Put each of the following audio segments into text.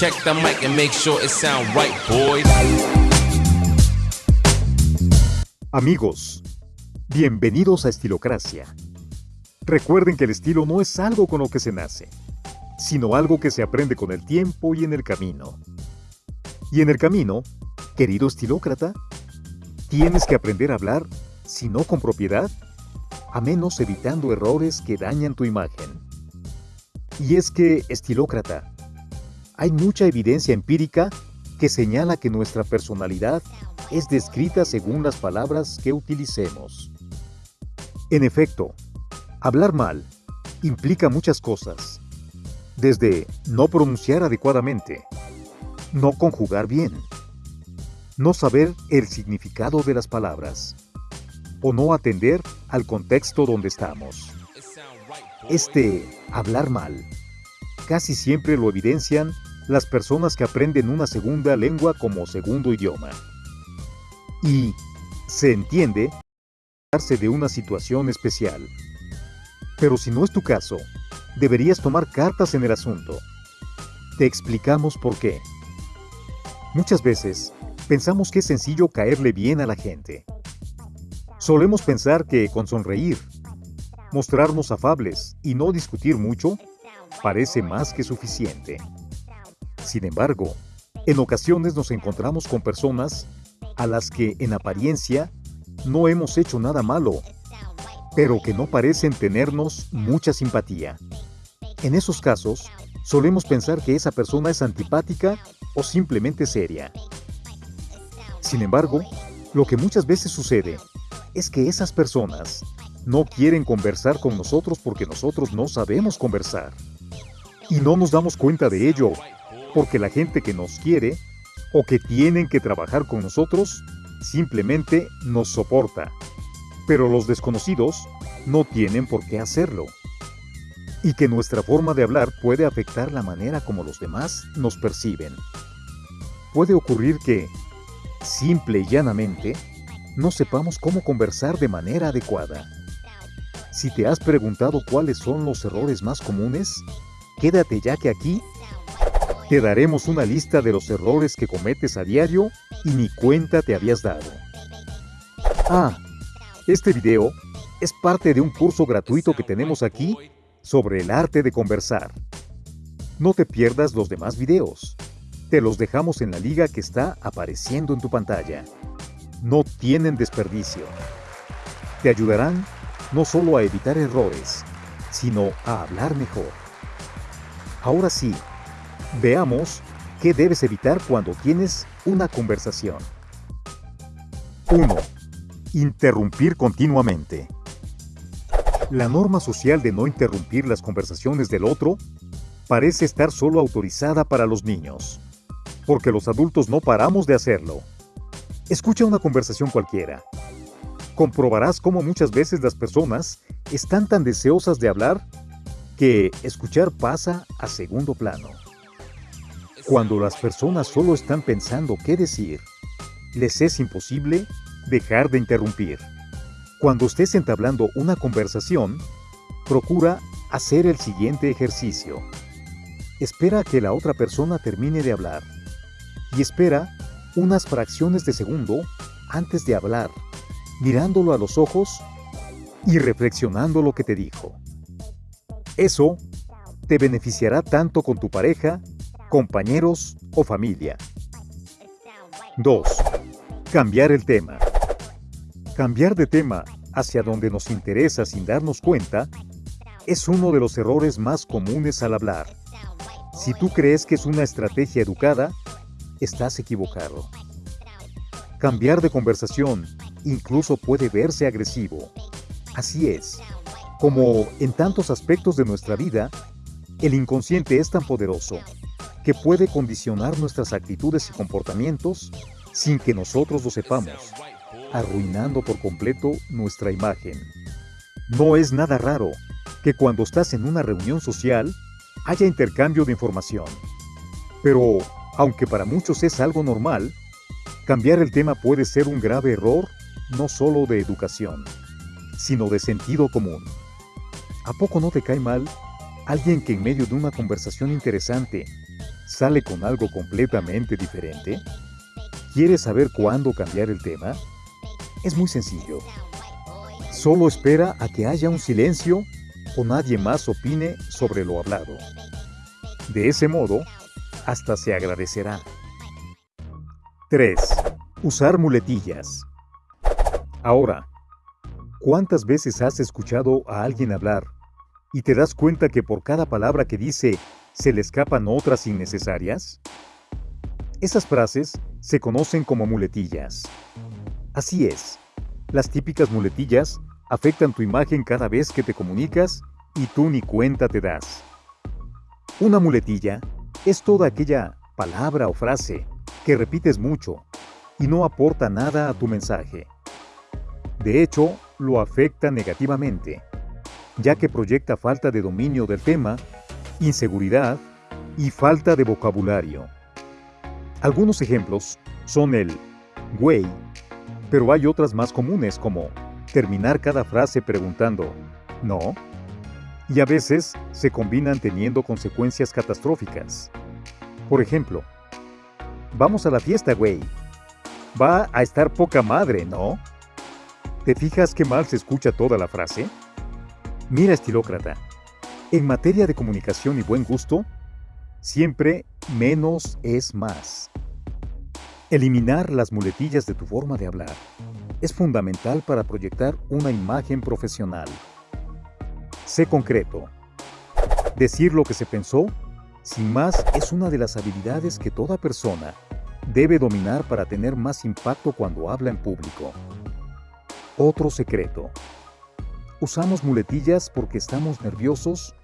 Check the mic and make sure it sound right, boys. Amigos, bienvenidos a Estilocracia. Recuerden que el estilo no es algo con lo que se nace, sino algo que se aprende con el tiempo y en el camino. Y en el camino, querido estilócrata, tienes que aprender a hablar, si no con propiedad, a menos evitando errores que dañan tu imagen. Y es que, estilócrata, hay mucha evidencia empírica que señala que nuestra personalidad es descrita según las palabras que utilicemos. En efecto, hablar mal implica muchas cosas, desde no pronunciar adecuadamente, no conjugar bien, no saber el significado de las palabras, o no atender al contexto donde estamos. Este hablar mal casi siempre lo evidencian las personas que aprenden una segunda lengua como segundo idioma. Y se entiende de una situación especial. Pero si no es tu caso, deberías tomar cartas en el asunto. Te explicamos por qué. Muchas veces pensamos que es sencillo caerle bien a la gente. Solemos pensar que con sonreír, mostrarnos afables y no discutir mucho, parece más que suficiente. Sin embargo, en ocasiones nos encontramos con personas a las que en apariencia no hemos hecho nada malo, pero que no parecen tenernos mucha simpatía. En esos casos, solemos pensar que esa persona es antipática o simplemente seria. Sin embargo, lo que muchas veces sucede es que esas personas no quieren conversar con nosotros porque nosotros no sabemos conversar. Y no nos damos cuenta de ello, porque la gente que nos quiere o que tienen que trabajar con nosotros simplemente nos soporta. Pero los desconocidos no tienen por qué hacerlo. Y que nuestra forma de hablar puede afectar la manera como los demás nos perciben. Puede ocurrir que, simple y llanamente, no sepamos cómo conversar de manera adecuada. Si te has preguntado cuáles son los errores más comunes, quédate ya que aquí te daremos una lista de los errores que cometes a diario y ni cuenta te habías dado. Ah, este video es parte de un curso gratuito que tenemos aquí sobre el arte de conversar. No te pierdas los demás videos. Te los dejamos en la liga que está apareciendo en tu pantalla. No tienen desperdicio. Te ayudarán no solo a evitar errores, sino a hablar mejor. Ahora sí, Veamos qué debes evitar cuando tienes una conversación. 1. Interrumpir continuamente. La norma social de no interrumpir las conversaciones del otro parece estar solo autorizada para los niños, porque los adultos no paramos de hacerlo. Escucha una conversación cualquiera. Comprobarás cómo muchas veces las personas están tan deseosas de hablar que escuchar pasa a segundo plano. Cuando las personas solo están pensando qué decir, les es imposible dejar de interrumpir. Cuando estés entablando una conversación, procura hacer el siguiente ejercicio. Espera que la otra persona termine de hablar y espera unas fracciones de segundo antes de hablar, mirándolo a los ojos y reflexionando lo que te dijo. Eso te beneficiará tanto con tu pareja compañeros o familia. 2. Cambiar el tema. Cambiar de tema hacia donde nos interesa sin darnos cuenta es uno de los errores más comunes al hablar. Si tú crees que es una estrategia educada, estás equivocado. Cambiar de conversación incluso puede verse agresivo. Así es, como en tantos aspectos de nuestra vida, el inconsciente es tan poderoso que puede condicionar nuestras actitudes y comportamientos sin que nosotros lo sepamos, arruinando por completo nuestra imagen. No es nada raro que cuando estás en una reunión social haya intercambio de información. Pero, aunque para muchos es algo normal, cambiar el tema puede ser un grave error no solo de educación, sino de sentido común. ¿A poco no te cae mal alguien que en medio de una conversación interesante sale con algo completamente diferente? ¿Quieres saber cuándo cambiar el tema? Es muy sencillo. Solo espera a que haya un silencio o nadie más opine sobre lo hablado. De ese modo, hasta se agradecerá. 3. Usar muletillas. Ahora, ¿cuántas veces has escuchado a alguien hablar y te das cuenta que por cada palabra que dice se le escapan otras innecesarias? Esas frases se conocen como muletillas. Así es, las típicas muletillas afectan tu imagen cada vez que te comunicas y tú ni cuenta te das. Una muletilla es toda aquella palabra o frase que repites mucho y no aporta nada a tu mensaje. De hecho, lo afecta negativamente, ya que proyecta falta de dominio del tema, inseguridad y falta de vocabulario. Algunos ejemplos son el güey, pero hay otras más comunes como terminar cada frase preguntando ¿no? Y a veces se combinan teniendo consecuencias catastróficas. Por ejemplo, vamos a la fiesta, güey. Va a estar poca madre, ¿no? ¿Te fijas qué mal se escucha toda la frase? Mira, estilócrata, en materia de comunicación y buen gusto, siempre menos es más. Eliminar las muletillas de tu forma de hablar es fundamental para proyectar una imagen profesional. Sé concreto. Decir lo que se pensó, sin más, es una de las habilidades que toda persona debe dominar para tener más impacto cuando habla en público. Otro secreto. Usamos muletillas porque estamos nerviosos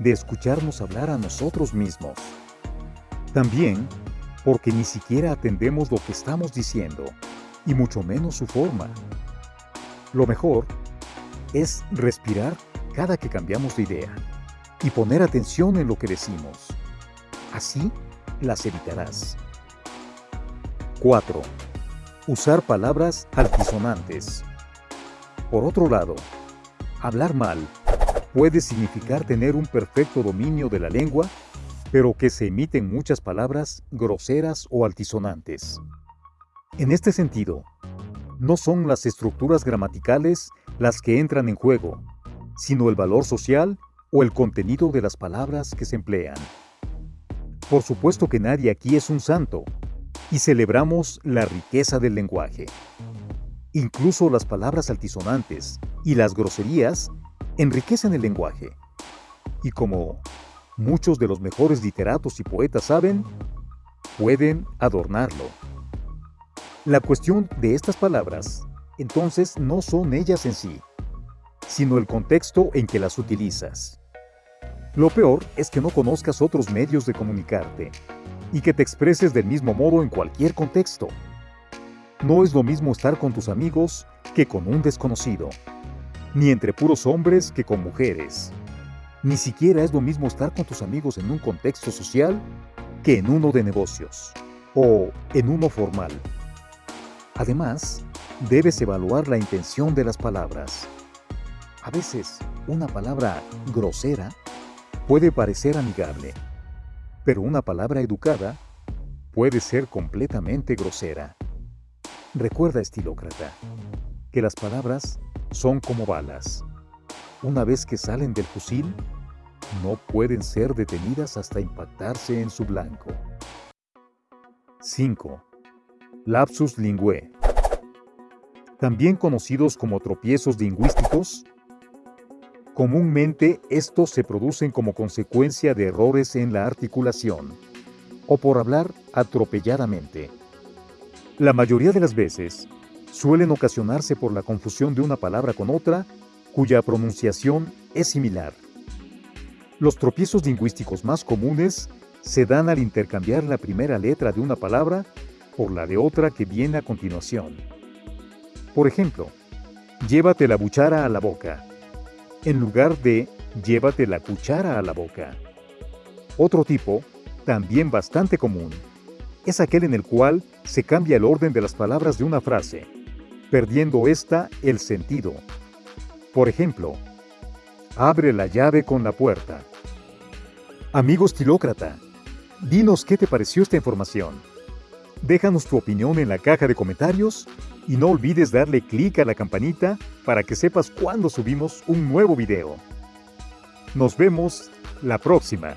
de escucharnos hablar a nosotros mismos. También porque ni siquiera atendemos lo que estamos diciendo, y mucho menos su forma. Lo mejor es respirar cada que cambiamos de idea y poner atención en lo que decimos. Así las evitarás. 4. Usar palabras altisonantes. Por otro lado, hablar mal puede significar tener un perfecto dominio de la lengua, pero que se emiten muchas palabras groseras o altisonantes. En este sentido, no son las estructuras gramaticales las que entran en juego, sino el valor social o el contenido de las palabras que se emplean. Por supuesto que nadie aquí es un santo, y celebramos la riqueza del lenguaje. Incluso las palabras altisonantes y las groserías enriquecen el lenguaje. Y como muchos de los mejores literatos y poetas saben, pueden adornarlo. La cuestión de estas palabras, entonces, no son ellas en sí, sino el contexto en que las utilizas. Lo peor es que no conozcas otros medios de comunicarte y que te expreses del mismo modo en cualquier contexto. No es lo mismo estar con tus amigos que con un desconocido, ni entre puros hombres que con mujeres. Ni siquiera es lo mismo estar con tus amigos en un contexto social que en uno de negocios o en uno formal. Además, debes evaluar la intención de las palabras. A veces, una palabra grosera puede parecer amigable, pero una palabra educada puede ser completamente grosera. Recuerda, estilócrata, que las palabras son como balas. Una vez que salen del fusil, no pueden ser detenidas hasta impactarse en su blanco. 5. Lapsus linguae. También conocidos como tropiezos lingüísticos, comúnmente estos se producen como consecuencia de errores en la articulación o por hablar atropelladamente. La mayoría de las veces suelen ocasionarse por la confusión de una palabra con otra cuya pronunciación es similar. Los tropiezos lingüísticos más comunes se dan al intercambiar la primera letra de una palabra por la de otra que viene a continuación. Por ejemplo, llévate la buchara a la boca, en lugar de llévate la cuchara a la boca. Otro tipo, también bastante común, es aquel en el cual se cambia el orden de las palabras de una frase, perdiendo ésta el sentido. Por ejemplo, abre la llave con la puerta. Amigo estilócrata, Dinos qué te pareció esta información. Déjanos tu opinión en la caja de comentarios y no olvides darle clic a la campanita para que sepas cuando subimos un nuevo video. Nos vemos la próxima.